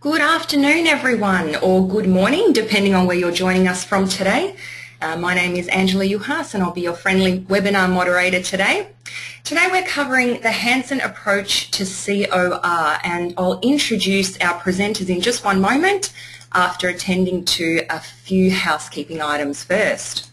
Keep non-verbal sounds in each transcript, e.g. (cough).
Good afternoon everyone, or good morning, depending on where you're joining us from today. Uh, my name is Angela Juhas and I'll be your friendly webinar moderator today. Today we're covering the Hanson approach to COR and I'll introduce our presenters in just one moment after attending to a few housekeeping items first.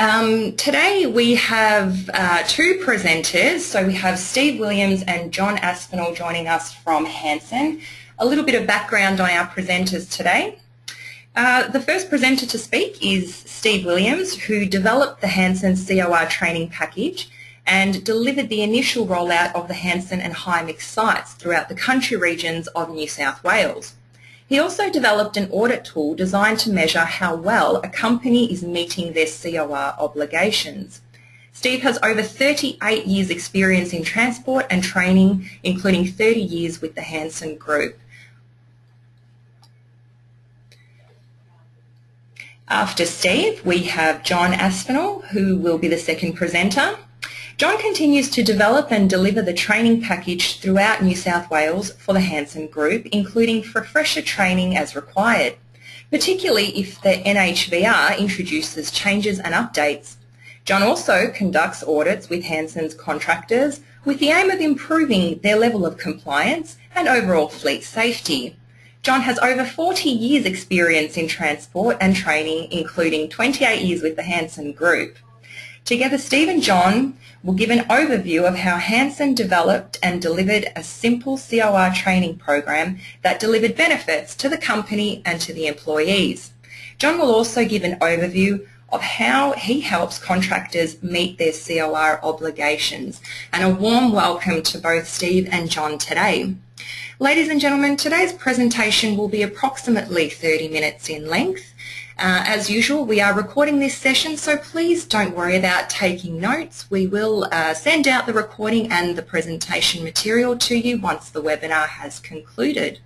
Um, today we have uh, two presenters, so we have Steve Williams and John Aspinall joining us from Hanson. A little bit of background on our presenters today. Uh, the first presenter to speak is Steve Williams, who developed the Hanson COR training package and delivered the initial rollout of the Hanson and Hymix sites throughout the country regions of New South Wales. He also developed an audit tool designed to measure how well a company is meeting their COR obligations. Steve has over 38 years experience in transport and training, including 30 years with the Hanson Group. After Steve, we have John Aspinall, who will be the second presenter. John continues to develop and deliver the training package throughout New South Wales for the Hanson Group, including refresher training as required, particularly if the NHVR introduces changes and updates. John also conducts audits with Hanson's contractors with the aim of improving their level of compliance and overall fleet safety. John has over 40 years experience in transport and training, including 28 years with the Hanson Group. Together, Steve and John will give an overview of how Hanson developed and delivered a simple COR training program that delivered benefits to the company and to the employees. John will also give an overview of how he helps contractors meet their COR obligations. And a warm welcome to both Steve and John today. Ladies and gentlemen, today's presentation will be approximately 30 minutes in length. Uh, as usual, we are recording this session, so please don't worry about taking notes. We will uh, send out the recording and the presentation material to you once the webinar has concluded.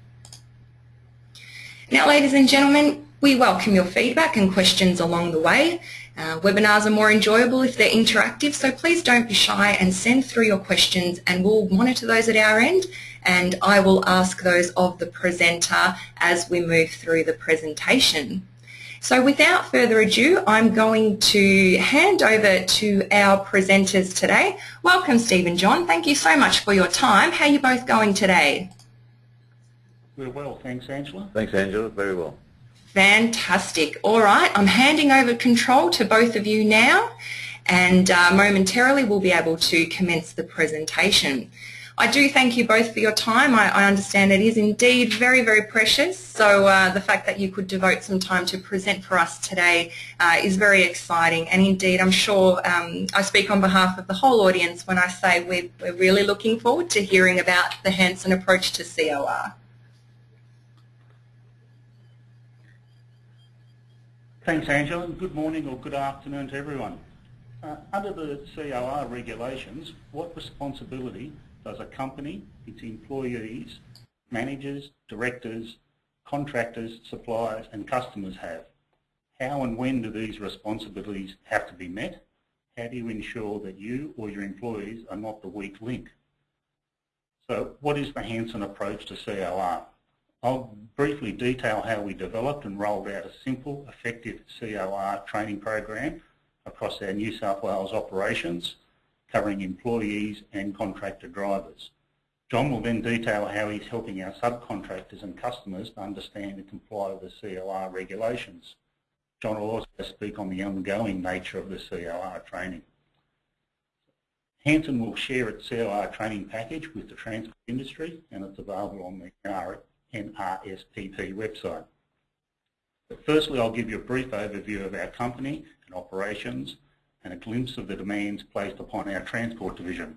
Now, ladies and gentlemen, we welcome your feedback and questions along the way. Uh, webinars are more enjoyable if they're interactive, so please don't be shy and send through your questions and we'll monitor those at our end and I will ask those of the presenter as we move through the presentation. So without further ado, I'm going to hand over to our presenters today. Welcome, Stephen and John. Thank you so much for your time. How are you both going today? We're well, thanks, Angela. Thanks, Angela. Very well. Fantastic. All right, I'm handing over control to both of you now and uh, momentarily we'll be able to commence the presentation. I do thank you both for your time. I, I understand it is indeed very, very precious. So uh, the fact that you could devote some time to present for us today uh, is very exciting. And indeed, I'm sure um, I speak on behalf of the whole audience when I say we're, we're really looking forward to hearing about the Hanson approach to COR. Thanks, Angela, and good morning or good afternoon to everyone. Uh, under the COR regulations, what responsibility does a company, its employees, managers, directors, contractors, suppliers and customers have? How and when do these responsibilities have to be met? How do you ensure that you or your employees are not the weak link? So what is the Hanson approach to COR? I'll briefly detail how we developed and rolled out a simple, effective COR training program across our New South Wales operations covering employees and contractor drivers. John will then detail how he's helping our subcontractors and customers to understand and comply with the COR regulations. John will also speak on the ongoing nature of the COR training. Hanson will share its COR training package with the transport industry and it's available on the NRSPP website. But firstly, I'll give you a brief overview of our company and operations and a glimpse of the demands placed upon our transport division.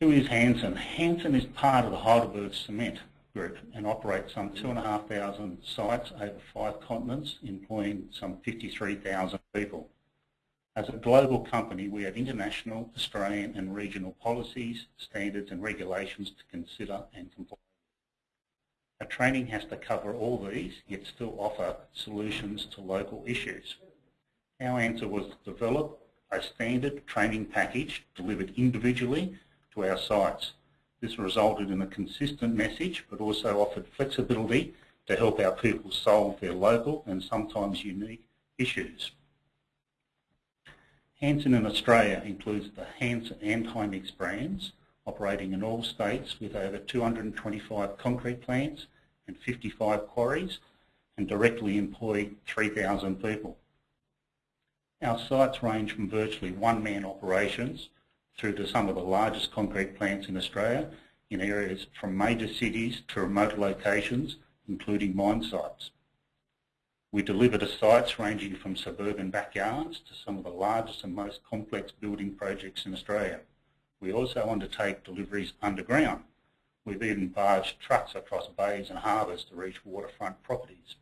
Who is Hanson? Hanson is part of the Heidelberg Cement Group and operates some 2,500 sites over five continents, employing some 53,000 people. As a global company, we have international, Australian and regional policies, standards and regulations to consider and comply. Our training has to cover all these, yet still offer solutions to local issues. Our answer was to develop, a standard training package delivered individually to our sites. This resulted in a consistent message but also offered flexibility to help our people solve their local and sometimes unique issues. Hanson in Australia includes the Hanson and Hymix brands operating in all states with over 225 concrete plants and 55 quarries and directly employ 3,000 people. Our sites range from virtually one-man operations through to some of the largest concrete plants in Australia in areas from major cities to remote locations, including mine sites. We deliver to sites ranging from suburban backyards to some of the largest and most complex building projects in Australia. We also undertake deliveries underground. We've even barged trucks across bays and harbours to reach waterfront properties.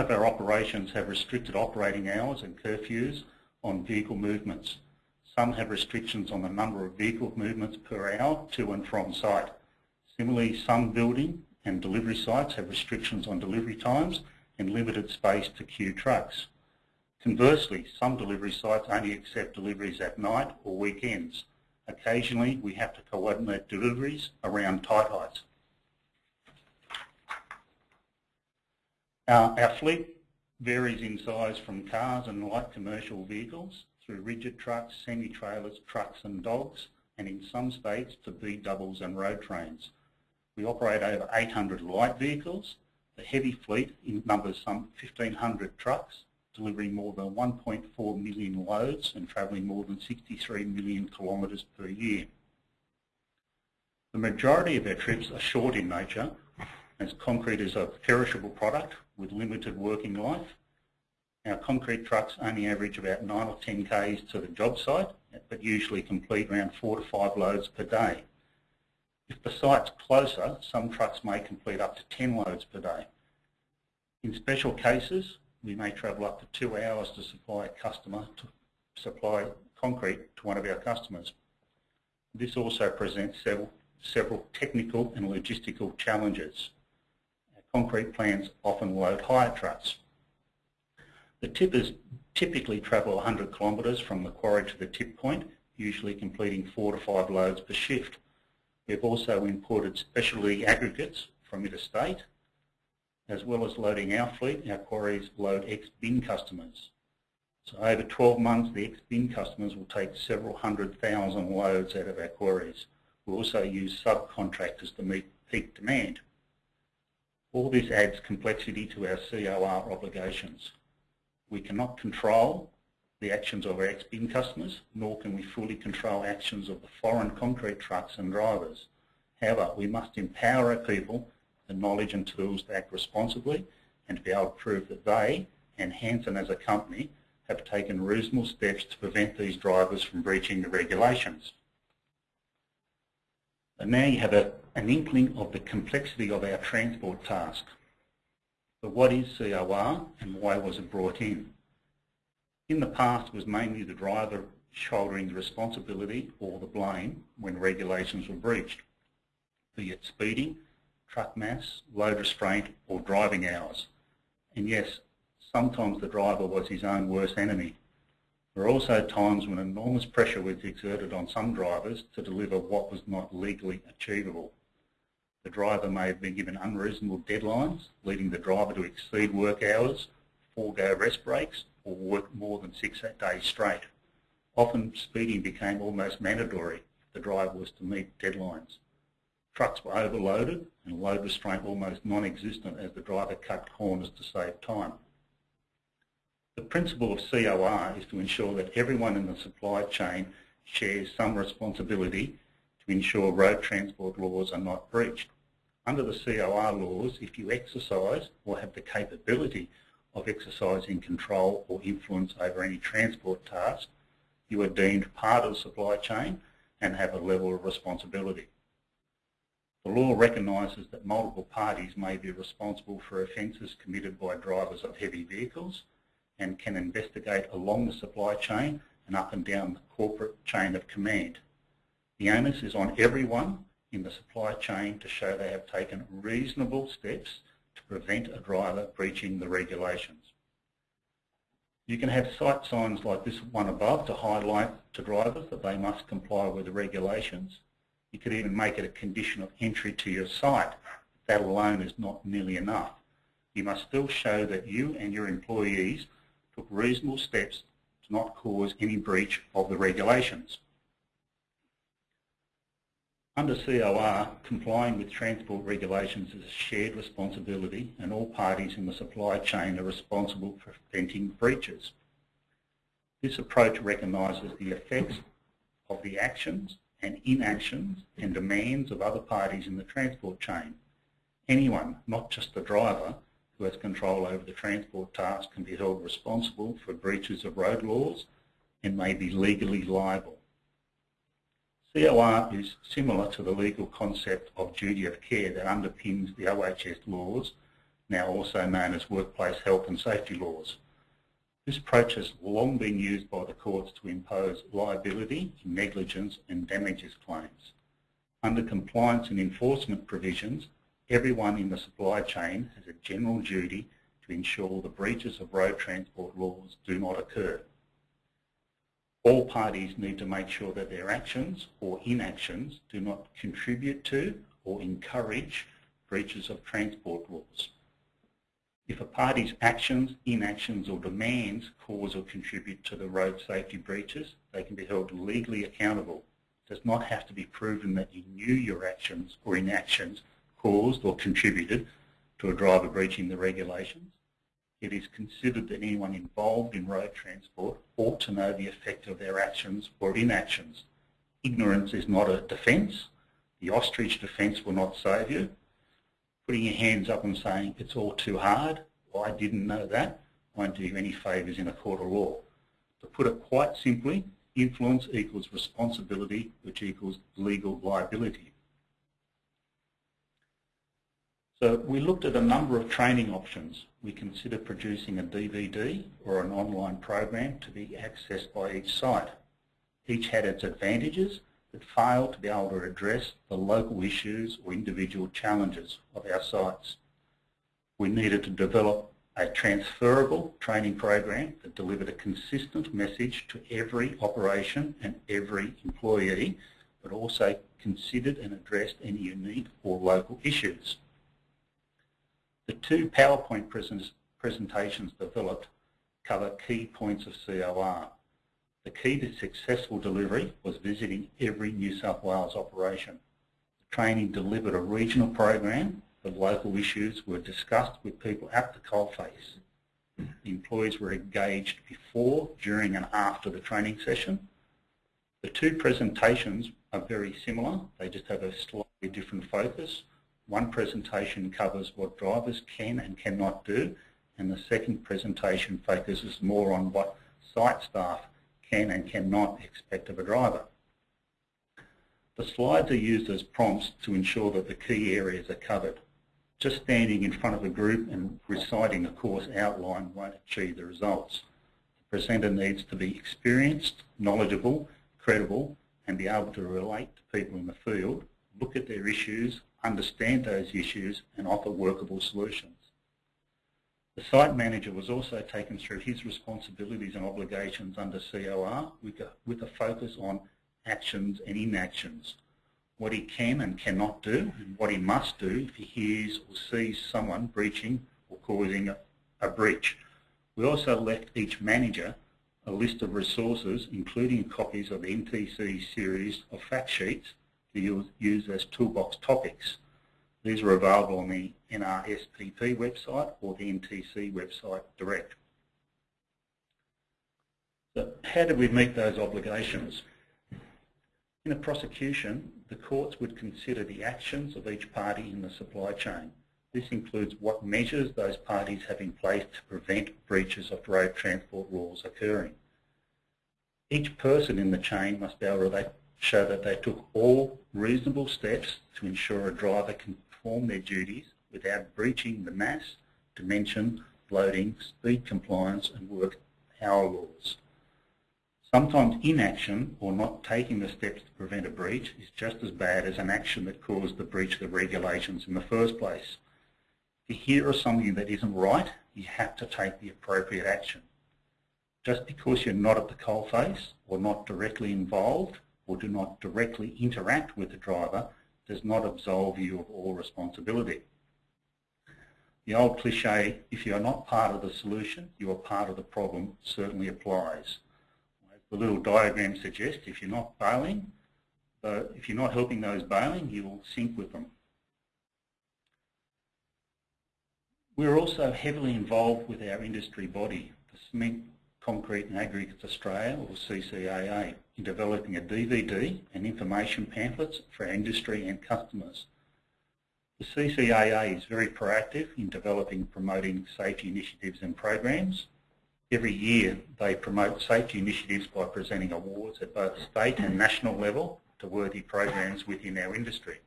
Of our operations have restricted operating hours and curfews on vehicle movements. Some have restrictions on the number of vehicle movements per hour to and from site. Similarly, some building and delivery sites have restrictions on delivery times and limited space to queue trucks. Conversely, some delivery sites only accept deliveries at night or weekends. Occasionally, we have to coordinate deliveries around tight heights. Our, our fleet varies in size from cars and light commercial vehicles through rigid trucks, semi-trailers, trucks and dogs, and in some states to B-doubles and road trains. We operate over 800 light vehicles. The heavy fleet numbers some 1,500 trucks, delivering more than 1.4 million loads and travelling more than 63 million kilometres per year. The majority of our trips are short in nature as concrete is a perishable product with limited working life. Our concrete trucks only average about 9 or 10 k's to the job site but usually complete around 4 to 5 loads per day. If the site's closer, some trucks may complete up to 10 loads per day. In special cases, we may travel up to two hours to supply a customer to supply concrete to one of our customers. This also presents several, several technical and logistical challenges. Concrete plants often load higher trucks. The tippers typically travel 100 kilometres from the quarry to the tip point, usually completing four to five loads per shift. We've also imported specialty aggregates from interstate as well as loading our fleet, our quarries load ex-bin customers. So over 12 months, the ex-bin customers will take several hundred thousand loads out of our quarries. We also use subcontractors to meet peak demand. All this adds complexity to our COR obligations. We cannot control the actions of our ex-bin customers, nor can we fully control actions of the foreign concrete trucks and drivers. However, we must empower our people the knowledge and tools to act responsibly and to be able to prove that they and Hanson as a company have taken reasonable steps to prevent these drivers from breaching the regulations. And now you have a, an inkling of the complexity of our transport task. But what is COR and why was it brought in? In the past it was mainly the driver shouldering the responsibility or the blame when regulations were breached, be it speeding, truck mass, load restraint or driving hours. And yes, sometimes the driver was his own worst enemy. There were also times when enormous pressure was exerted on some drivers to deliver what was not legally achievable. The driver may have been given unreasonable deadlines, leading the driver to exceed work hours, forego rest breaks, or work more than six days straight. Often speeding became almost mandatory if the driver was to meet deadlines. Trucks were overloaded and load restraint almost non-existent as the driver cut corners to save time. The principle of COR is to ensure that everyone in the supply chain shares some responsibility to ensure road transport laws are not breached. Under the COR laws, if you exercise or have the capability of exercising control or influence over any transport task, you are deemed part of the supply chain and have a level of responsibility. The law recognises that multiple parties may be responsible for offences committed by drivers of heavy vehicles and can investigate along the supply chain and up and down the corporate chain of command. The onus is on everyone in the supply chain to show they have taken reasonable steps to prevent a driver breaching the regulations. You can have site signs like this one above to highlight to drivers that they must comply with the regulations. You could even make it a condition of entry to your site. That alone is not nearly enough. You must still show that you and your employees took reasonable steps to not cause any breach of the regulations. Under COR, complying with transport regulations is a shared responsibility and all parties in the supply chain are responsible for preventing breaches. This approach recognises the effects of the actions and inactions and demands of other parties in the transport chain. Anyone, not just the driver, who has control over the transport task can be held responsible for breaches of road laws and may be legally liable. COR is similar to the legal concept of duty of care that underpins the OHS laws, now also known as workplace health and safety laws. This approach has long been used by the courts to impose liability, negligence and damages claims. Under compliance and enforcement provisions, everyone in the supply chain has a general duty to ensure the breaches of road transport laws do not occur. All parties need to make sure that their actions or inactions do not contribute to or encourage breaches of transport laws. If a party's actions, inactions or demands cause or contribute to the road safety breaches, they can be held legally accountable. It does not have to be proven that you knew your actions or inactions caused or contributed to a driver breaching the regulations. It is considered that anyone involved in road transport ought to know the effect of their actions or inactions. Ignorance is not a defence. The ostrich defence will not save you. Putting your hands up and saying it's all too hard, well, I didn't know that, won't do you any favours in a court of law. To put it quite simply, influence equals responsibility, which equals legal liability. So we looked at a number of training options. We considered producing a DVD or an online program to be accessed by each site. Each had its advantages but failed to be able to address the local issues or individual challenges of our sites. We needed to develop a transferable training program that delivered a consistent message to every operation and every employee, but also considered and addressed any unique or local issues. The two PowerPoint presentations developed cover key points of COR. The key to successful delivery was visiting every New South Wales operation. The training delivered a regional program. The local issues were discussed with people at the coalface. The employees were engaged before, during and after the training session. The two presentations are very similar. They just have a slightly different focus. One presentation covers what drivers can and cannot do, and the second presentation focuses more on what site staff can and cannot expect of a driver. The slides are used as prompts to ensure that the key areas are covered. Just standing in front of a group and reciting a course outline won't achieve the results. The presenter needs to be experienced, knowledgeable, credible, and be able to relate to people in the field, look at their issues understand those issues and offer workable solutions. The site manager was also taken through his responsibilities and obligations under COR with a, focus on actions and inactions, what he can and cannot do and what he must do if he hears or sees someone breaching or causing a, a breach. We also left each manager a list of resources including copies of the NTC series of fact sheets to use, use as toolbox topics. These are available on the NRSPP website or the NTC website direct. So how did we meet those obligations? In a prosecution, the courts would consider the actions of each party in the supply chain. This includes what measures those parties have in place to prevent breaches of road transport rules occurring. Each person in the chain must be able to show that they took all reasonable steps to ensure a driver can perform their duties without breaching the mass, dimension, loading, speed compliance and work hour laws. Sometimes inaction or not taking the steps to prevent a breach is just as bad as an action that caused the breach of the regulations in the first place. If you hear of something that isn't right, you have to take the appropriate action. Just because you're not at the coalface or not directly involved or do not directly interact with the driver does not absolve you of all responsibility. The old cliche, if you're not part of the solution, you are part of the problem, certainly applies. As the little diagram suggests, if you're not bailing, uh, if you're not helping those bailing, you will sink with them. We're also heavily involved with our industry body, the Cement, Concrete and Aggregates Australia, or CCAA, in developing a DVD and information pamphlets for industry and customers. The CCAA is very proactive in developing promoting safety initiatives and programs. Every year they promote safety initiatives by presenting awards at both state and national level to worthy programs within our industry.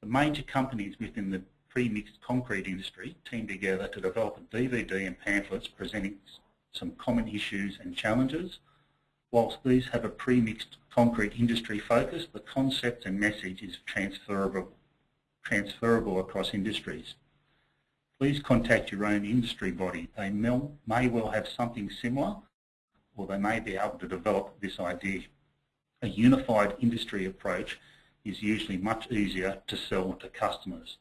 The major companies within the pre-mixed concrete industry team together to develop a DVD and pamphlets presenting some common issues and challenges. Whilst these have a pre-mixed concrete industry focus, the concept and message is transferable, transferable across industries. Please contact your own industry body. They may well have something similar or they may be able to develop this idea. A unified industry approach is usually much easier to sell to customers.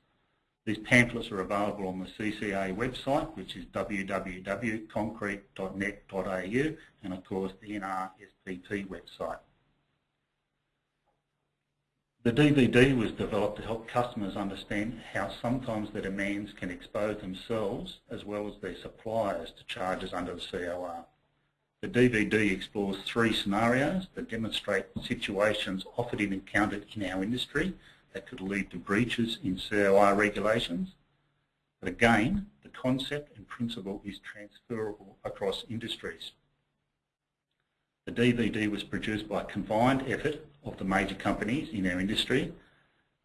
These pamphlets are available on the CCA website, which is www.concrete.net.au, and of course the NRSPP website. The DVD was developed to help customers understand how sometimes their demands can expose themselves as well as their suppliers to charges under the COR. The DVD explores three scenarios that demonstrate situations often encountered in our industry that could lead to breaches in COR regulations. But again, the concept and principle is transferable across industries. The DVD was produced by a combined effort of the major companies in our industry.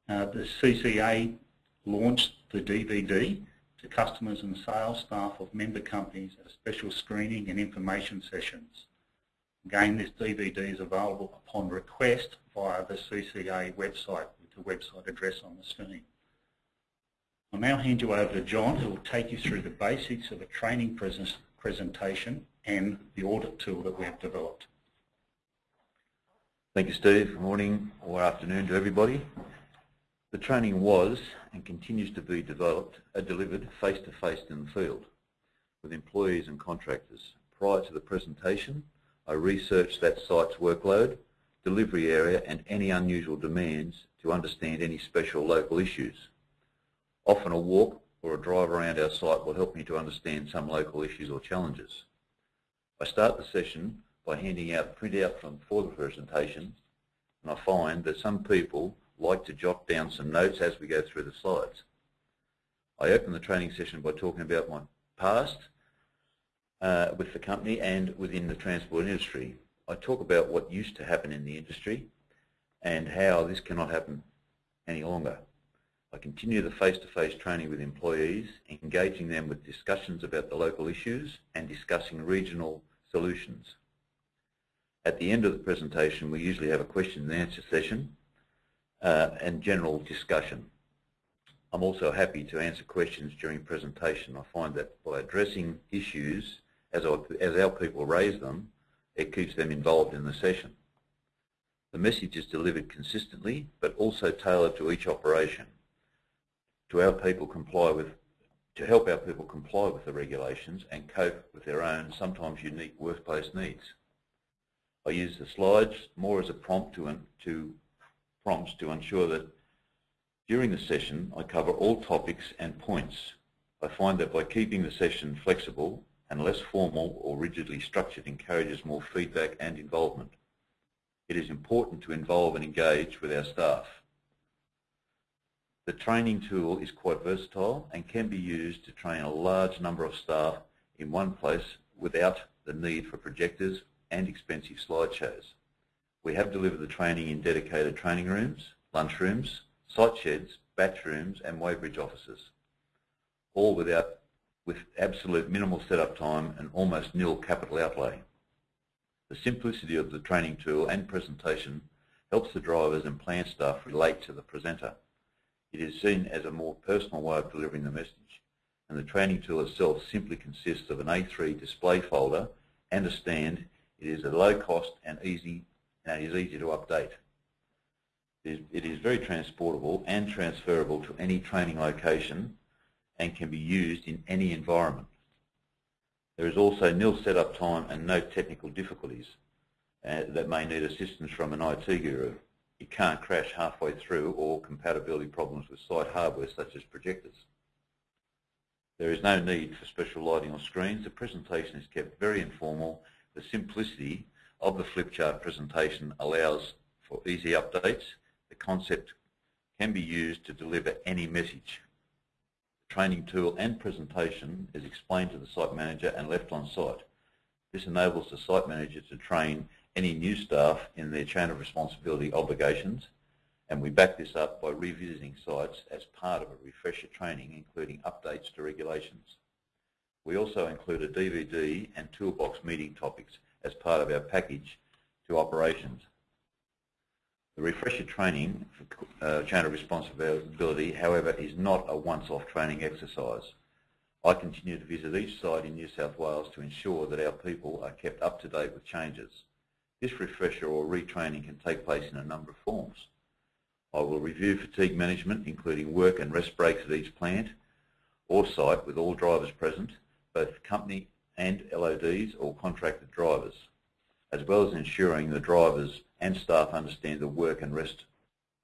Uh, the CCA launched the DVD to customers and sales staff of member companies at a special screening and information sessions. Again, this DVD is available upon request via the CCA website, the website address on the screen. I'll now hand you over to John who will take you through the basics of a training presentation and the audit tool that we have developed. Thank you Steve. Good morning or afternoon to everybody. The training was and continues to be developed, uh, delivered face-to-face -face in the field with employees and contractors. Prior to the presentation, I researched that site's workload, delivery area and any unusual demands to understand any special local issues. Often a walk or a drive around our site will help me to understand some local issues or challenges. I start the session by handing out printout from for the presentation and I find that some people like to jot down some notes as we go through the slides. I open the training session by talking about my past uh, with the company and within the transport industry. I talk about what used to happen in the industry and how this cannot happen any longer. I continue the face-to-face -face training with employees, engaging them with discussions about the local issues and discussing regional solutions. At the end of the presentation, we usually have a question and answer session uh, and general discussion. I'm also happy to answer questions during presentation. I find that by addressing issues as our, as our people raise them, it keeps them involved in the session. The message is delivered consistently, but also tailored to each operation to our people comply with, to help our people comply with the regulations and cope with their own, sometimes unique workplace needs. I use the slides more as a prompt to, to prompts to ensure that during the session I cover all topics and points. I find that by keeping the session flexible and less formal or rigidly structured encourages more feedback and involvement it is important to involve and engage with our staff. The training tool is quite versatile and can be used to train a large number of staff in one place without the need for projectors and expensive slideshows. We have delivered the training in dedicated training rooms, lunchrooms, site sheds, batch rooms and weighbridge offices, all without, with absolute minimal setup time and almost nil capital outlay. The simplicity of the training tool and presentation helps the drivers and plant staff relate to the presenter. It is seen as a more personal way of delivering the message. and the training tool itself simply consists of an A3 display folder and a stand. It is a low cost and easy and is easy to update. It is very transportable and transferable to any training location and can be used in any environment. There is also nil setup time and no technical difficulties uh, that may need assistance from an IT guru. It can't crash halfway through or compatibility problems with site hardware such as projectors. There is no need for special lighting or screens. The presentation is kept very informal. The simplicity of the flip chart presentation allows for easy updates the concept can be used to deliver any message. Training tool and presentation is explained to the site manager and left on site. This enables the site manager to train any new staff in their chain of responsibility obligations and we back this up by revisiting sites as part of a refresher training including updates to regulations. We also include a DVD and toolbox meeting topics as part of our package to operations. The refresher training for uh, chain of responsibility, however, is not a once-off training exercise. I continue to visit each site in New South Wales to ensure that our people are kept up to date with changes. This refresher or retraining can take place in a number of forms. I will review fatigue management, including work and rest breaks at each plant or site with all drivers present, both company and LODs or contracted drivers, as well as ensuring the drivers and staff understand the work and rest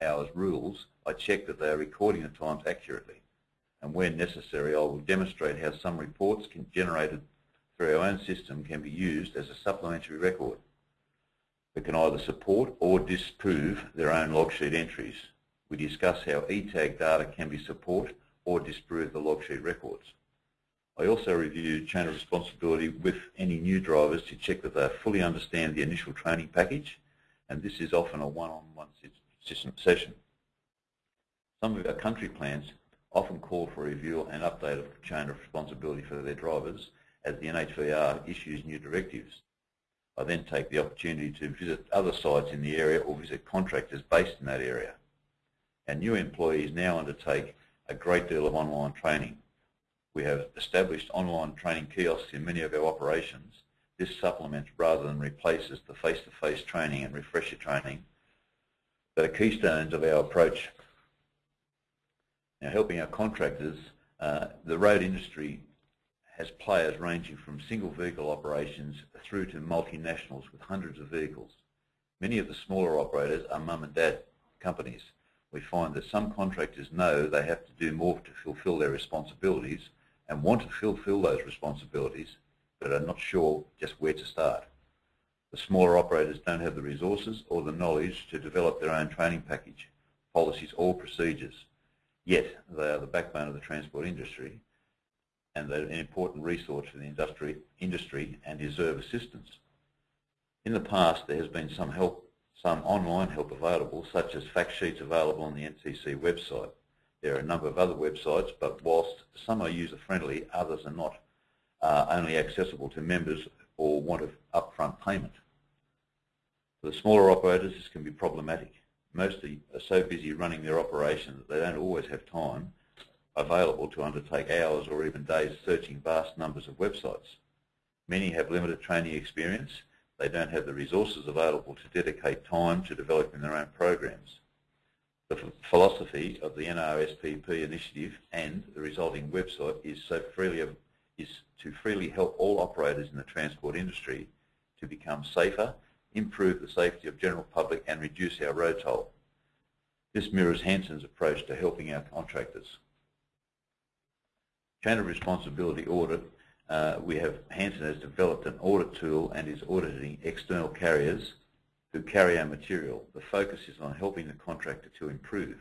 hours rules, I check that they are recording the times accurately. And when necessary, I will demonstrate how some reports can, generated through our own system can be used as a supplementary record that can either support or disprove their own logsheet entries. We discuss how ETAG data can be support or disprove the logsheet records. I also review chain of responsibility with any new drivers to check that they fully understand the initial training package and this is often a one-on-one -on -one session. Some of our country plans often call for review and update of the chain of responsibility for their drivers as the NHVR issues new directives. I then take the opportunity to visit other sites in the area or visit contractors based in that area. And new employees now undertake a great deal of online training. We have established online training kiosks in many of our operations this supplements rather than replaces the face-to-face -face training and refresher training that are keystones of our approach. Now helping our contractors, uh, the road industry has players ranging from single vehicle operations through to multinationals with hundreds of vehicles. Many of the smaller operators are mum and dad companies. We find that some contractors know they have to do more to fulfill their responsibilities and want to fulfill those responsibilities but are not sure just where to start. The smaller operators don't have the resources or the knowledge to develop their own training package, policies or procedures. Yet they are the backbone of the transport industry and they're an important resource for the industry, industry and deserve assistance. In the past there has been some help, some online help available such as fact sheets available on the NTC website. There are a number of other websites but whilst some are user friendly others are not uh, only accessible to members or want of upfront payment. For the smaller operators, this can be problematic. Most are so busy running their operation that they don't always have time available to undertake hours or even days searching vast numbers of websites. Many have limited training experience. They don't have the resources available to dedicate time to developing their own programs. The philosophy of the NRSPP initiative and the resulting website is so freely is to freely help all operators in the transport industry to become safer, improve the safety of general public and reduce our road toll. This mirrors Hanson's approach to helping our contractors. Chain of responsibility audit, uh, we have, Hanson has developed an audit tool and is auditing external carriers who carry our material. The focus is on helping the contractor to improve.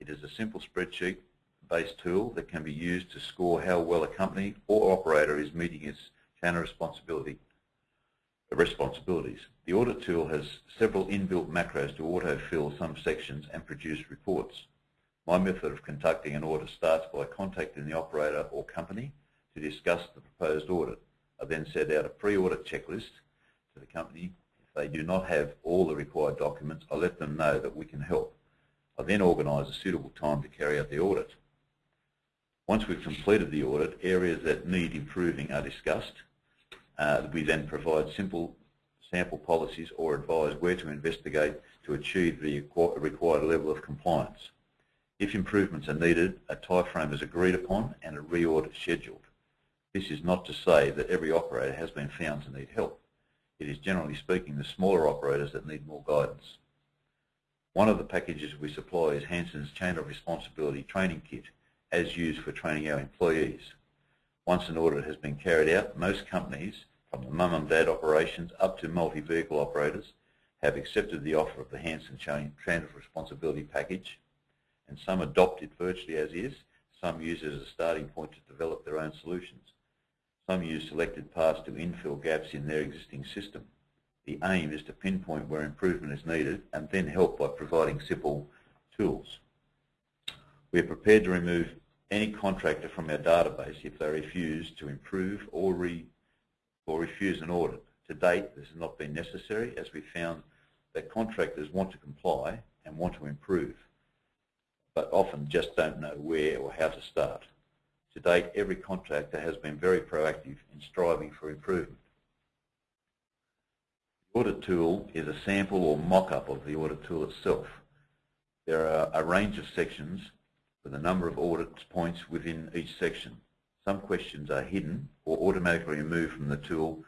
It is a simple spreadsheet based tool that can be used to score how well a company or operator is meeting its chain of responsibility responsibilities. The audit tool has several inbuilt macros to auto-fill some sections and produce reports. My method of conducting an audit starts by contacting the operator or company to discuss the proposed audit. I then set out a pre-audit checklist to the company. If they do not have all the required documents, I let them know that we can help. I then organise a suitable time to carry out the audit. Once we've completed the audit, areas that need improving are discussed. Uh, we then provide simple sample policies or advise where to investigate to achieve the required level of compliance. If improvements are needed, a timeframe is agreed upon and a re-audit scheduled. This is not to say that every operator has been found to need help. It is generally speaking the smaller operators that need more guidance. One of the packages we supply is Hanson's Chain of Responsibility Training Kit, as used for training our employees. Once an audit has been carried out, most companies, from the mum and dad operations up to multi-vehicle operators, have accepted the offer of the Hanson of Responsibility package, and some adopt it virtually as is, some use it as a starting point to develop their own solutions. Some use selected parts to infill gaps in their existing system. The aim is to pinpoint where improvement is needed and then help by providing simple tools. We are prepared to remove any contractor from our database if they refuse to improve or, re, or refuse an audit. To date, this has not been necessary as we found that contractors want to comply and want to improve, but often just don't know where or how to start. To date, every contractor has been very proactive in striving for improvement. The audit tool is a sample or mock-up of the audit tool itself. There are a range of sections with a number of audit points within each section. Some questions are hidden or automatically removed from the tool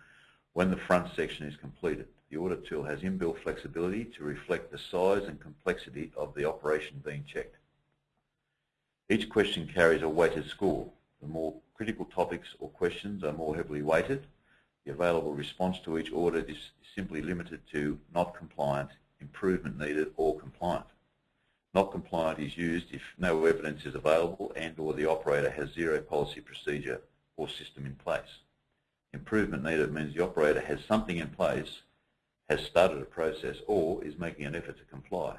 when the front section is completed. The audit tool has inbuilt flexibility to reflect the size and complexity of the operation being checked. Each question carries a weighted score. The more critical topics or questions are more heavily weighted. The available response to each audit is simply limited to not compliant, improvement needed, or compliant. Not compliant is used if no evidence is available and or the operator has zero policy procedure or system in place. Improvement needed means the operator has something in place, has started a process or is making an effort to comply.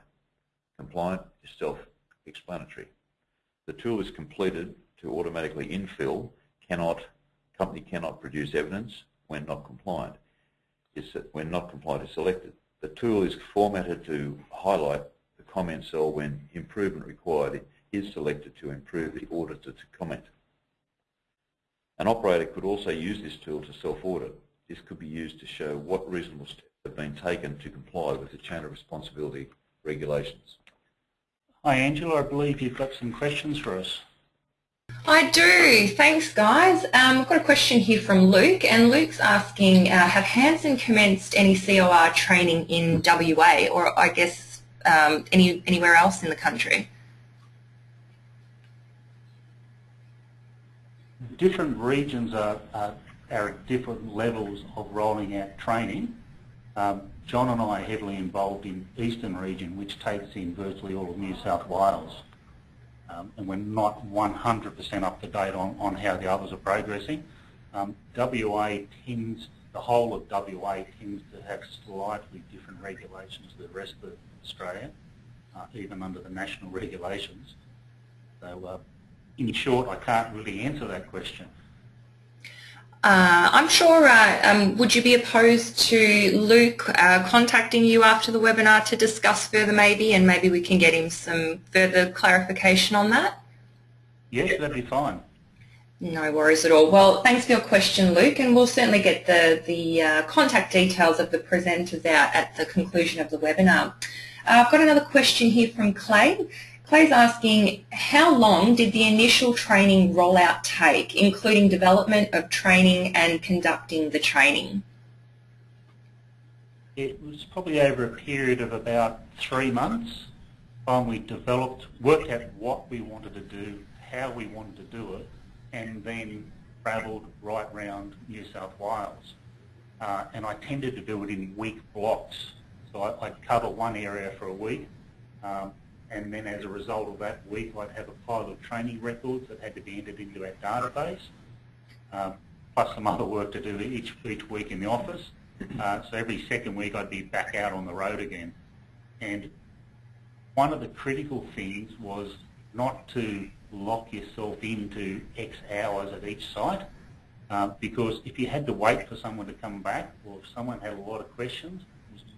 Compliant is self-explanatory. The tool is completed to automatically infill cannot, company cannot produce evidence when not compliant. Is when not compliant is selected. The tool is formatted to highlight comment cell when improvement required is selected to improve the auditor to comment. An operator could also use this tool to self-audit. This could be used to show what reasonable steps have been taken to comply with the chain of responsibility regulations. Hi Angela, I believe you've got some questions for us. I do. Thanks, guys. Um, I've got a question here from Luke, and Luke's asking, uh, have Hanson commenced any COR training in WA, or I guess um, any anywhere else in the country? Different regions are, are, are at different levels of rolling out training. Um, John and I are heavily involved in Eastern region, which takes in virtually all of New South Wales. Um, and we're not 100% up to date on, on how the others are progressing. Um, WA tends, the whole of WA tends to have slightly different regulations to the rest of Australia, uh, even under the national regulations. So uh, in short, I can't really answer that question. Uh, I'm sure, uh, um, would you be opposed to Luke uh, contacting you after the webinar to discuss further maybe and maybe we can get him some further clarification on that? Yes, that'd be fine. No worries at all. Well, thanks for your question, Luke, and we'll certainly get the, the uh, contact details of the presenters out at the conclusion of the webinar. I've got another question here from Clay. Clay's asking, how long did the initial training rollout take, including development of training and conducting the training? It was probably over a period of about three months when we developed, worked out what we wanted to do, how we wanted to do it, and then travelled right round New South Wales. Uh, and I tended to do it in week blocks. So I, would cover one area for a week, um, and then as a result of that week I'd have a pile of training records that had to be entered into our database, um, plus some other work to do each, each week in the office. Uh, so every second week I'd be back out on the road again. And one of the critical things was not to lock yourself into X hours at each site, uh, because if you had to wait for someone to come back, or if someone had a lot of questions,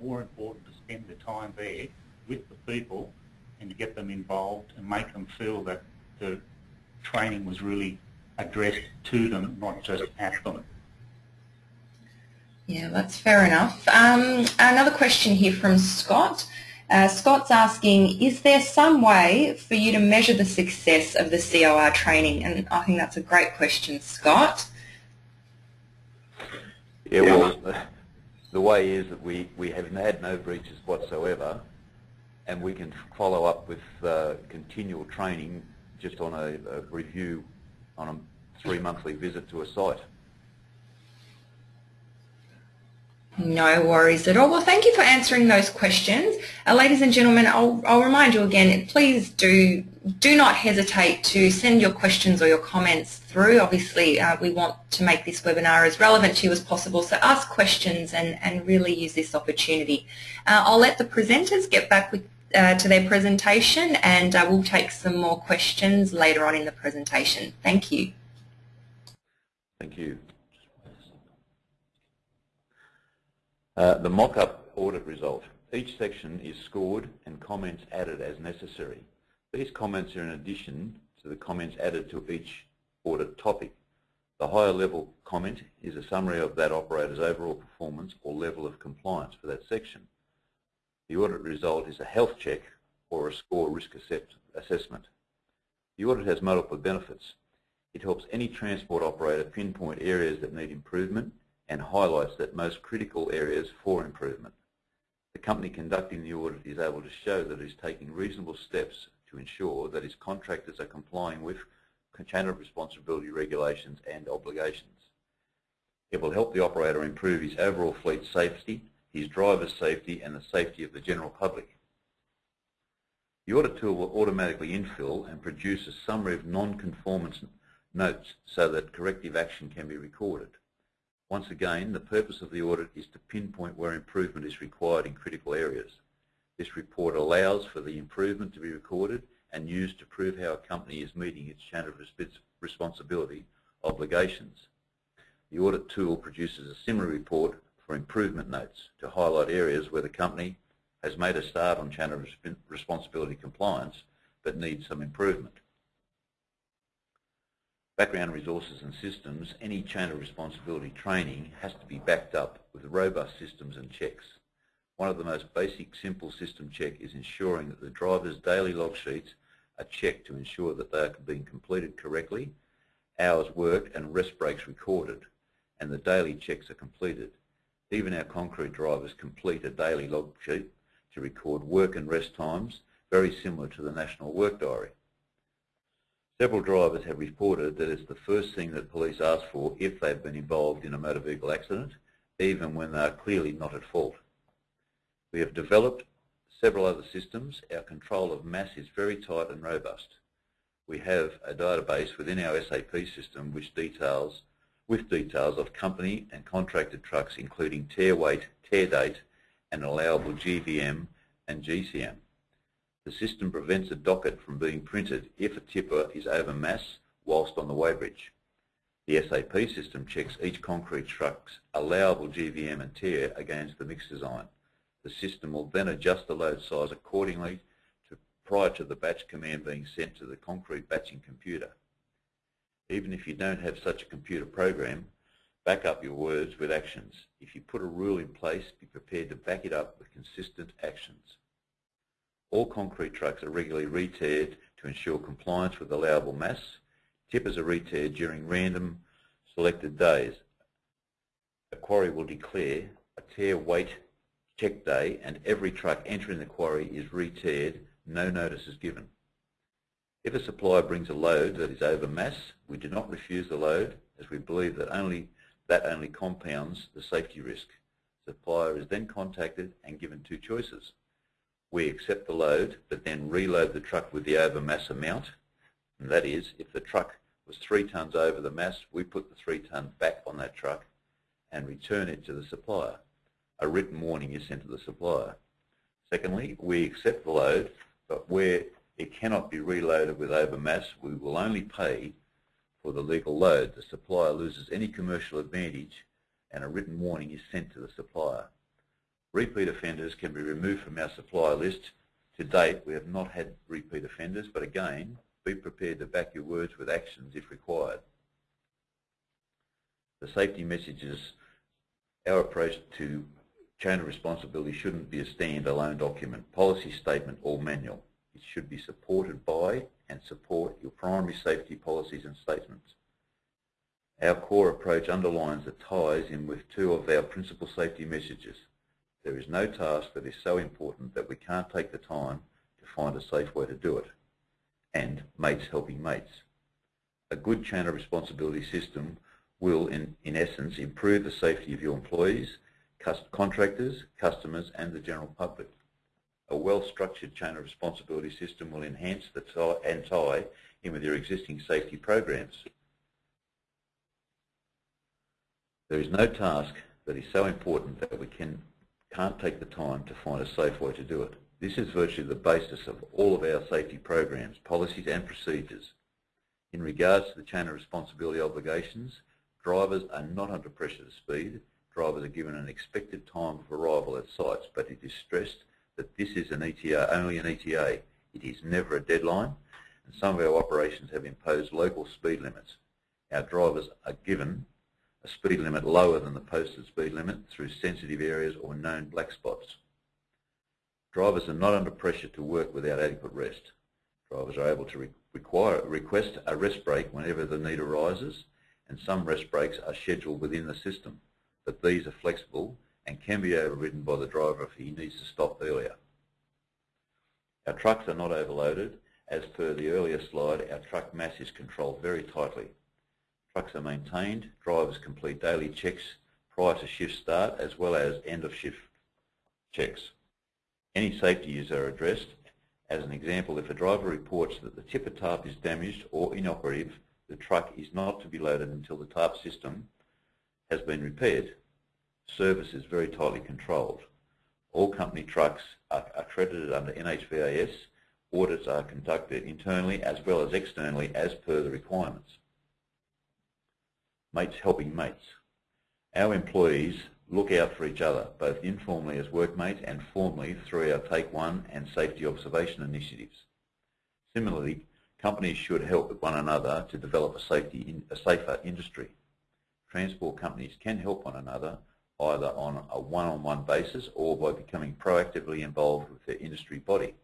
more important to spend the time there with the people and to get them involved and make them feel that the training was really addressed to them, not just at them. Yeah, that's fair enough. Um, another question here from Scott. Uh, Scott's asking, is there some way for you to measure the success of the COR training? And I think that's a great question, Scott. Yeah, well, the way is that we, we have had no breaches whatsoever and we can follow up with uh, continual training just on a, a review on a three monthly visit to a site. No worries at all. Well, thank you for answering those questions. Uh, ladies and gentlemen, I'll, I'll remind you again, please do do not hesitate to send your questions or your comments through. Obviously, uh, we want to make this webinar as relevant to you as possible, so ask questions and, and really use this opportunity. Uh, I'll let the presenters get back with, uh, to their presentation and uh, we'll take some more questions later on in the presentation. Thank you. Thank you. Uh, the mock-up audit result. Each section is scored and comments added as necessary. These comments are in addition to the comments added to each audit topic. The higher level comment is a summary of that operator's overall performance or level of compliance for that section. The audit result is a health check or a score risk assessment. The audit has multiple benefits. It helps any transport operator pinpoint areas that need improvement and highlights that most critical areas for improvement. The company conducting the audit is able to show that it is taking reasonable steps to ensure that its contractors are complying with chain of responsibility regulations and obligations. It will help the operator improve his overall fleet safety, his driver's safety and the safety of the general public. The audit tool will automatically infill and produce a summary of non-conformance notes so that corrective action can be recorded. Once again, the purpose of the audit is to pinpoint where improvement is required in critical areas. This report allows for the improvement to be recorded and used to prove how a company is meeting its chain of responsibility obligations. The audit tool produces a similar report for improvement notes to highlight areas where the company has made a start on chain of responsibility compliance but needs some improvement background resources and systems, any chain of responsibility training has to be backed up with robust systems and checks. One of the most basic simple system check is ensuring that the driver's daily log sheets are checked to ensure that they are being completed correctly, hours worked and rest breaks recorded, and the daily checks are completed. Even our concrete drivers complete a daily log sheet to record work and rest times, very similar to the National Work Diary. Several drivers have reported that it's the first thing that police ask for if they've been involved in a motor vehicle accident, even when they are clearly not at fault. We have developed several other systems. Our control of mass is very tight and robust. We have a database within our SAP system which details with details of company and contracted trucks including tare weight, tare date and allowable GVM and GCM. The system prevents a docket from being printed if a tipper is over mass whilst on the weighbridge. The SAP system checks each concrete truck's allowable GVM and tare against the mix design. The system will then adjust the load size accordingly to, prior to the batch command being sent to the concrete batching computer. Even if you don't have such a computer program, back up your words with actions. If you put a rule in place, be prepared to back it up with consistent actions. All concrete trucks are regularly re-tared to ensure compliance with allowable mass. Tippers are re-tared during random selected days. A quarry will declare a tare weight check day and every truck entering the quarry is re-tared, no notice is given. If a supplier brings a load that is over mass, we do not refuse the load as we believe that only that only compounds the safety risk. The supplier is then contacted and given two choices we accept the load, but then reload the truck with the overmass amount. And that is, if the truck was three tonnes over the mass, we put the three tonnes back on that truck and return it to the supplier. A written warning is sent to the supplier. Secondly, we accept the load, but where it cannot be reloaded with overmass, we will only pay for the legal load. The supplier loses any commercial advantage and a written warning is sent to the supplier. Repeat offenders can be removed from our supplier list. To date, we have not had repeat offenders, but again, Be prepared to back your words with actions if required. The safety messages, our approach to chain of responsibility shouldn't be a stand-alone document, policy statement or manual. It should be supported by and support your primary safety policies and statements. Our core approach underlines the ties in with two of our principal safety messages. There is no task that is so important that we can't take the time to find a safe way to do it. And mates helping mates. A good chain of responsibility system will, in, in essence, improve the safety of your employees, contractors, customers and the general public. A well-structured chain of responsibility system will enhance the tie and tie in with your existing safety programs. There is no task that is so important that we can, can't take the time to find a safe way to do it. This is virtually the basis of all of our safety programs, policies and procedures. In regards to the chain of responsibility obligations, drivers are not under pressure to speed. Drivers are given an expected time of arrival at sites, but it is stressed that this is an ETA, only an ETA. It is never a deadline, and some of our operations have imposed local speed limits. Our drivers are given a speed limit lower than the posted speed limit through sensitive areas or known black spots. Drivers are not under pressure to work without adequate rest. Drivers are able to re require, request a rest break whenever the need arises, and some rest breaks are scheduled within the system, but these are flexible and can be overridden by the driver if he needs to stop earlier. Our trucks are not overloaded. As per the earlier slide, our truck mass is controlled very tightly. Trucks are maintained, drivers complete daily checks prior to shift start as well as end of shift checks. Any safety issues are addressed. As an example, if a driver reports that the tipper tarp is damaged or inoperative, the truck is not to be loaded until the tarp system has been repaired. Service is very tightly controlled. All company trucks are accredited under NHVAS. Audits are conducted internally as well as externally as per the requirements mates helping mates. Our employees look out for each other, both informally as workmates and formally through our Take One and safety observation initiatives. Similarly, companies should help one another to develop a, safety a safer industry. Transport companies can help one another either on a one-on-one -on -one basis or by becoming proactively involved with their industry body.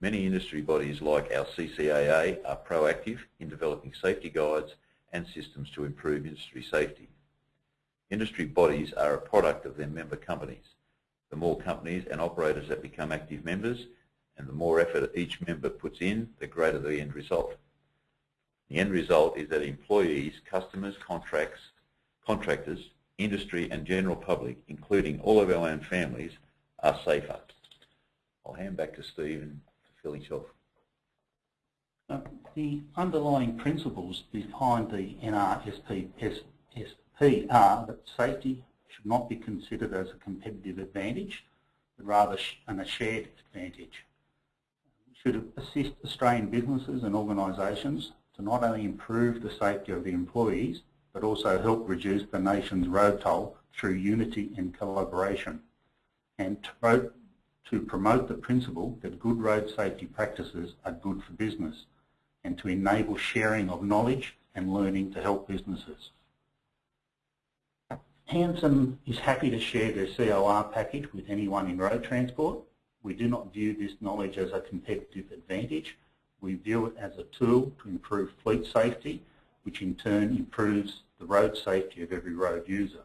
Many industry bodies like our CCAA are proactive in developing safety guides and systems to improve industry safety. Industry bodies are a product of their member companies. The more companies and operators that become active members and the more effort each member puts in, the greater the end result. The end result is that employees, customers, contracts, contractors, industry and general public, including all of our own families, are safer. I'll hand back to Stephen to finish off. Uh, the underlying principles behind the NRSP are that safety should not be considered as a competitive advantage, but rather a shared advantage. We should assist Australian businesses and organisations to not only improve the safety of the employees, but also help reduce the nation's road toll through unity and collaboration, and to promote the principle that good road safety practices are good for business and to enable sharing of knowledge and learning to help businesses. Hanson is happy to share their COR package with anyone in road transport. We do not view this knowledge as a competitive advantage. We view it as a tool to improve fleet safety, which in turn improves the road safety of every road user.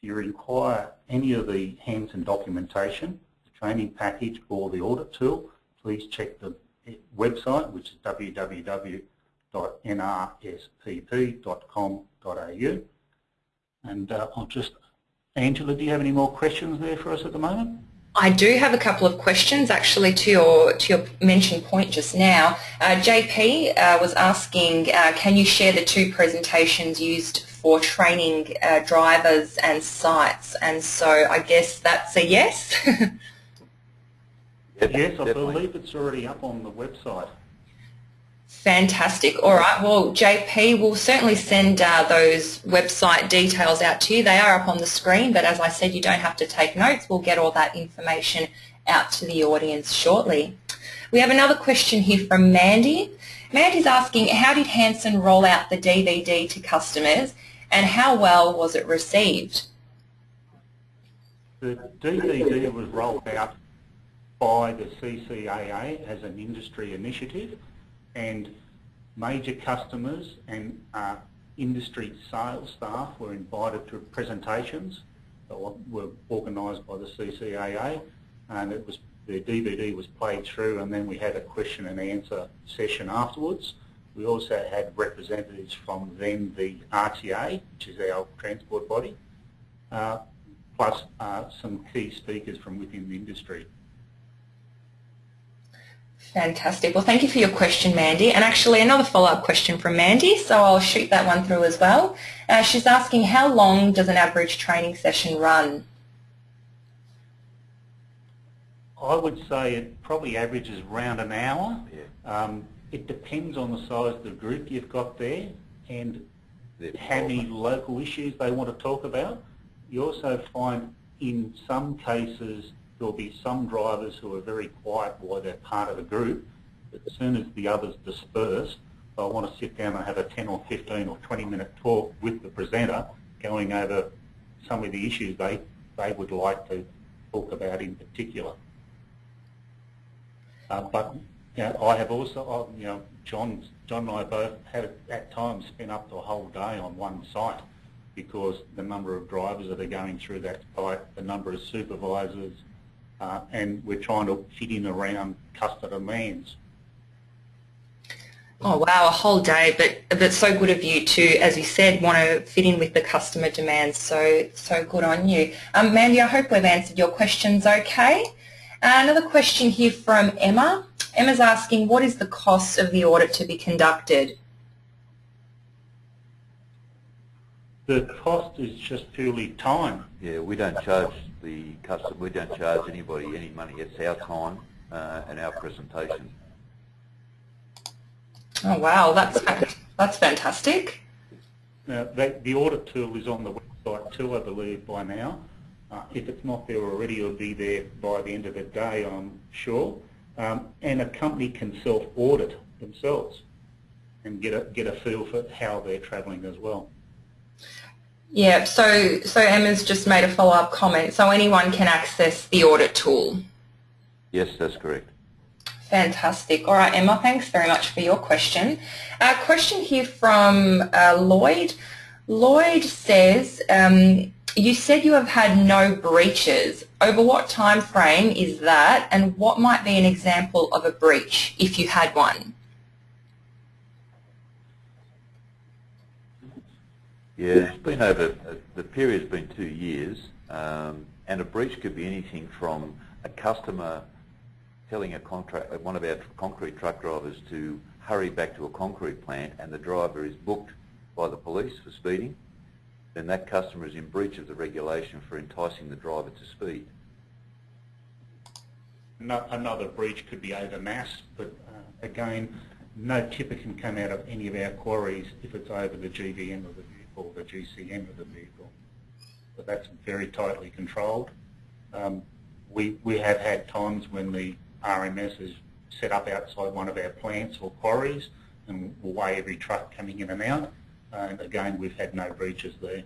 If you require any of the Hanson documentation, the training package or the audit tool, please check the website, which is www.nrspp.com.au. And uh, I'll just, Angela, do you have any more questions there for us at the moment? I do have a couple of questions actually to your to your mentioned point just now. Uh, JP uh, was asking, uh, can you share the two presentations used for training uh, drivers and sites? And so I guess that's a yes. (laughs) yes, I believe it's already up on the website. Fantastic. All right. Well, JP will certainly send uh, those website details out to you. They are up on the screen, but as I said, you don't have to take notes. We'll get all that information out to the audience shortly. We have another question here from Mandy. Mandy's asking, how did Hanson roll out the DVD to customers and how well was it received? The DVD was rolled out by the CCAA as an industry initiative and major customers and uh, industry sales staff were invited to presentations that were organised by the CCAA and it was the DVD was played through and then we had a question and answer session afterwards. We also had representatives from then the RTA, which is our transport body, uh, plus uh, some key speakers from within the industry. Fantastic. Well, thank you for your question, Mandy. And actually another follow-up question from Mandy, so I'll shoot that one through as well. Uh, she's asking, how long does an average training session run? I would say it probably averages around an hour. Yeah. Um, it depends on the size of the group you've got there and how many local issues they want to talk about. You also find in some cases there'll be some drivers who are very quiet while they're part of the group, but as soon as the others disperse, they'll want to sit down and have a 10 or 15 or 20 minute talk with the presenter going over some of the issues they, they would like to talk about in particular. Uh, but you know, I have also, you know, John, John and I both have at times spent up the whole day on one site because the number of drivers that are going through that site, the number of supervisors, uh, and we're trying to fit in around customer demands. Oh wow, a whole day, but but so good of you to, as you said, want to fit in with the customer demands. So so good on you, um, Mandy. I hope we've answered your questions okay. Uh, another question here from Emma. Emma's asking, what is the cost of the audit to be conducted? The cost is just purely time. Yeah, we don't charge the customer, we don't charge anybody any money. It's our time uh, and our presentation. Oh wow, that's that's fantastic. Now, that, the audit tool is on the website too, I believe, by now. Uh, if it's not there already, it'll be there by the end of the day, I'm sure. Um, and a company can self-audit themselves and get a, get a feel for how they're travelling as well. Yeah, so, so Emma's just made a follow-up comment. So anyone can access the audit tool? Yes, that's correct. Fantastic. All right, Emma, thanks very much for your question. A question here from uh, Lloyd. Lloyd says, um, you said you have had no breaches. Over what time frame is that and what might be an example of a breach if you had one? Yeah, it's been over, uh, the period's been two years um, and a breach could be anything from a customer telling a contract, one of our concrete truck drivers to hurry back to a concrete plant and the driver is booked by the police for speeding then that customer is in breach of the regulation for enticing the driver to speed. No, another breach could be over mass, but uh, again, no tipper can come out of any of our quarries if it's over the GVM of the vehicle, the GCM of the vehicle. But that's very tightly controlled. Um, we, we have had times when the RMS is set up outside one of our plants or quarries and will weigh every truck coming in and out and again we've had no breaches there.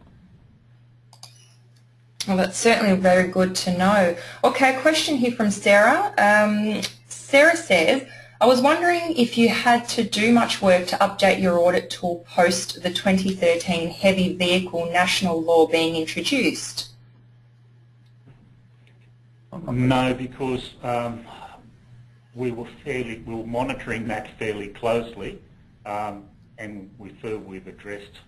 Well, that's certainly very good to know. Okay, a question here from Sarah. Um, Sarah says, I was wondering if you had to do much work to update your audit tool post the 2013 heavy vehicle national law being introduced. No, because um, we were fairly, we were monitoring that fairly closely. Um, and we feel we've addressed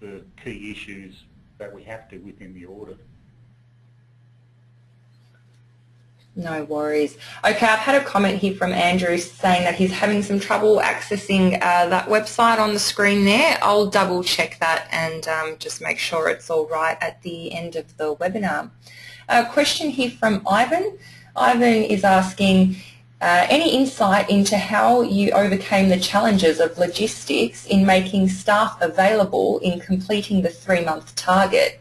the key issues that we have to within the audit. No worries. Okay, I've had a comment here from Andrew saying that he's having some trouble accessing uh, that website on the screen there. I'll double check that and um, just make sure it's all right at the end of the webinar. A question here from Ivan. Ivan is asking, uh, any insight into how you overcame the challenges of logistics in making staff available in completing the three-month target,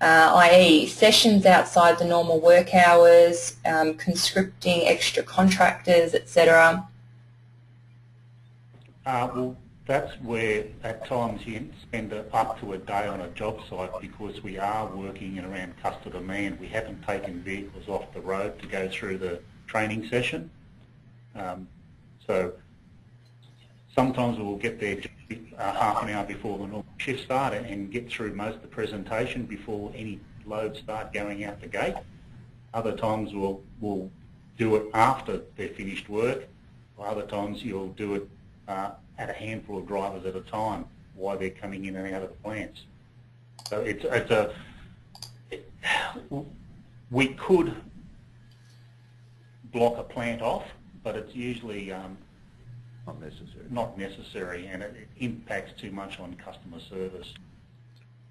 uh, i.e. sessions outside the normal work hours, um, conscripting extra contractors, etc.? Uh, well, that's where at times you spend up to a day on a job site because we are working around customer demand. We haven't taken vehicles off the road to go through the training session. Um, so sometimes we'll get there uh, half an hour before the normal shift start and get through most of the presentation before any loads start going out the gate. Other times we'll, we'll do it after they're finished work, or other times you'll do it uh, at a handful of drivers at a time while they're coming in and out of the plants. So it's, it's a, it, we could block a plant off, but it's usually um, not necessary. Not necessary, and it, it, impacts too much on customer service.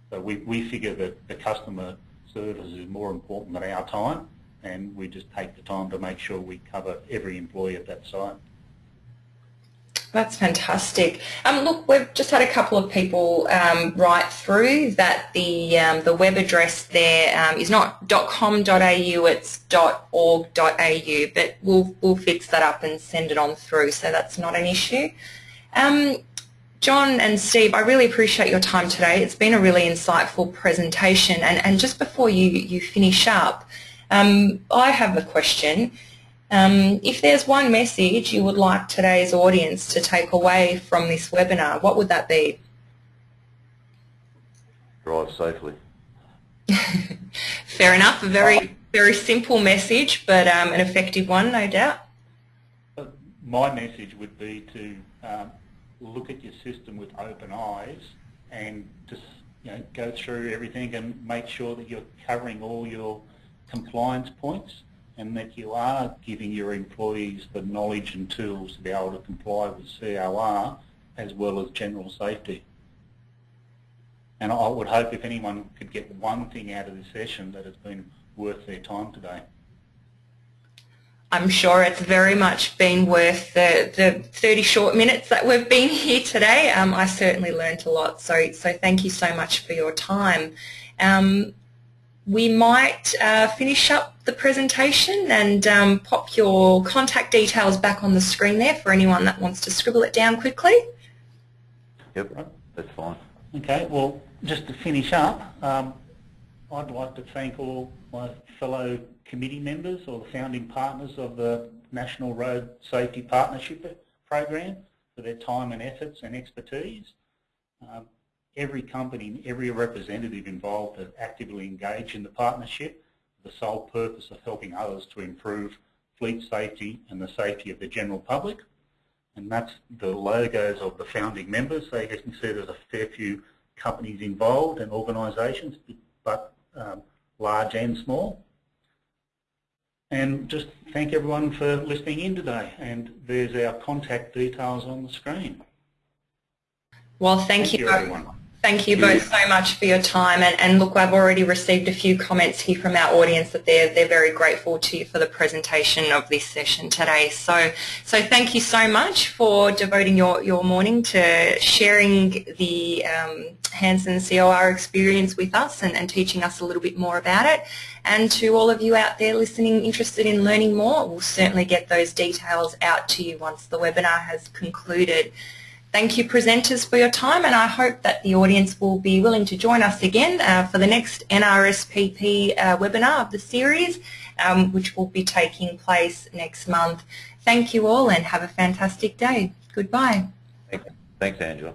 So we, we figure that the customer service is more important than our time, and we just take the time to make sure we cover every employee at that site. That's fantastic. Um, look, we've just had a couple of people um, write through that the um, the web address there um, is not .com.au, it's .org.au, but we'll we'll fix that up and send it on through, so that's not an issue. Um, John and Steve, I really appreciate your time today. It's been a really insightful presentation, and, and just before you, you finish up, um, I have a question. Um, if there's one message you would like today's audience to take away from this webinar, what would that be? Drive safely. (laughs) Fair enough. A very, very simple message, but um, an effective one, no doubt. My message would be to um, look at your system with open eyes and just you know, go through everything and make sure that you're covering all your compliance points and that you are giving your employees the knowledge and tools to be able to comply with COR as well as general safety. And I would hope if anyone could get one thing out of this session that it's been worth their time today. I'm sure it's very much been worth the, the 30 short minutes that we've been here today. Um, I certainly learned a lot, so, so thank you so much for your time. Um, we might uh, finish up the presentation and um, pop your contact details back on the screen there for anyone that wants to scribble it down quickly. Yep, that's fine. Okay, well, just to finish up, um, I'd like to thank all my fellow committee members or the founding partners of the National Road Safety Partnership Program for their time and efforts and expertise. Um, every company, and every representative involved are actively engaged in the partnership with the sole purpose of helping others to improve fleet safety and the safety of the general public. And that's the logos of the founding members. So you can see there's a fair few companies involved and organisations, but um, large and small. And just thank everyone for listening in today. And there's our contact details on the screen. Well, thank, thank you, you everyone. Thank you both so much for your time. And, and, look, I've already received a few comments here from our audience that they're, they're very grateful to you for the presentation of this session today. So, so thank you so much for devoting your, your morning to sharing the um, Hanson COR experience with us and, and teaching us a little bit more about it. And to all of you out there listening interested in learning more, we'll certainly get those details out to you once the webinar has concluded. Thank you presenters for your time and I hope that the audience will be willing to join us again uh, for the next NRSPP uh, webinar of the series um, which will be taking place next month. Thank you all and have a fantastic day. Goodbye. Thanks, Angela.